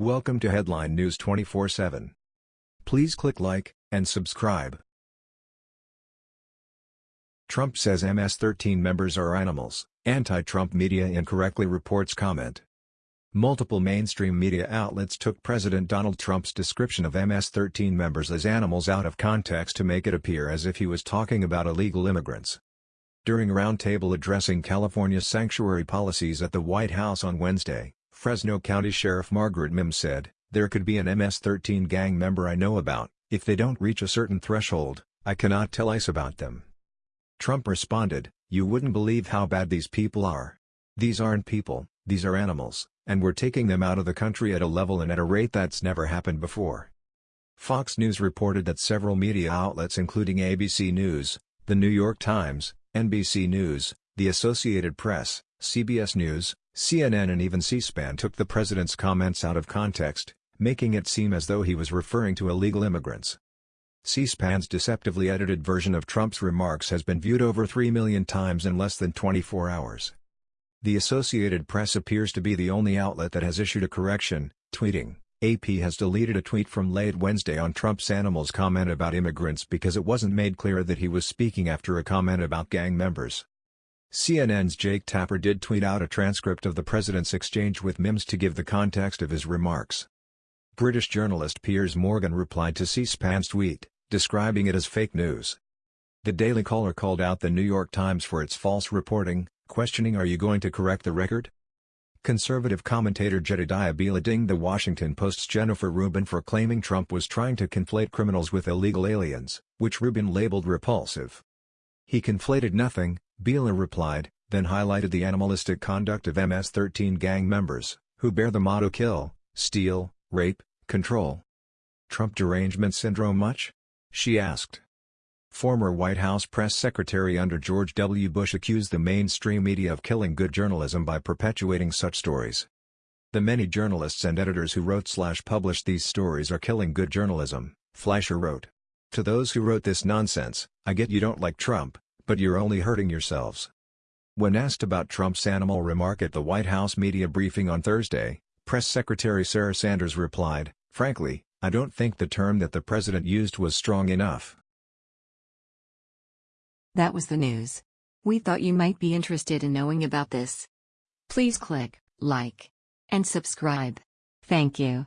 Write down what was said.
Welcome to Headline News 24/7. Please click like and subscribe. Trump says MS-13 members are animals. Anti-Trump media incorrectly reports comment. Multiple mainstream media outlets took President Donald Trump's description of MS-13 members as animals out of context to make it appear as if he was talking about illegal immigrants. During a roundtable addressing California's sanctuary policies at the White House on Wednesday, Fresno County Sheriff Margaret Mims said, There could be an MS-13 gang member I know about, if they don't reach a certain threshold, I cannot tell ICE about them. Trump responded, You wouldn't believe how bad these people are. These aren't people, these are animals, and we're taking them out of the country at a level and at a rate that's never happened before. Fox News reported that several media outlets including ABC News, The New York Times, NBC News, The Associated Press, CBS News, CNN and even C-SPAN took the president's comments out of context, making it seem as though he was referring to illegal immigrants. C-SPAN's deceptively edited version of Trump's remarks has been viewed over 3 million times in less than 24 hours. The Associated Press appears to be the only outlet that has issued a correction, tweeting, AP has deleted a tweet from late Wednesday on Trump's animals comment about immigrants because it wasn't made clear that he was speaking after a comment about gang members. CNN's Jake Tapper did tweet out a transcript of the president's exchange with Mims to give the context of his remarks. British journalist Piers Morgan replied to C-SPAN's tweet, describing it as fake news. The Daily Caller called out the New York Times for its false reporting, questioning are you going to correct the record? Conservative commentator Jedediah Bila dinged the Washington Post's Jennifer Rubin for claiming Trump was trying to conflate criminals with illegal aliens, which Rubin labeled repulsive. He conflated nothing, Bila replied, then highlighted the animalistic conduct of MS-13 gang members, who bear the motto kill, steal, rape, control. Trump derangement syndrome much? She asked. Former White House press secretary under George W. Bush accused the mainstream media of killing good journalism by perpetuating such stories. The many journalists and editors who wrote slash published these stories are killing good journalism, Fleischer wrote. To those who wrote this nonsense, I get you don't like Trump, but you're only hurting yourselves. When asked about Trump's animal remark at the White House media briefing on Thursday, Press Secretary Sarah Sanders replied, Frankly, I don't think the term that the president used was strong enough. That was the news. We thought you might be interested in knowing about this. Please click like and subscribe. Thank you.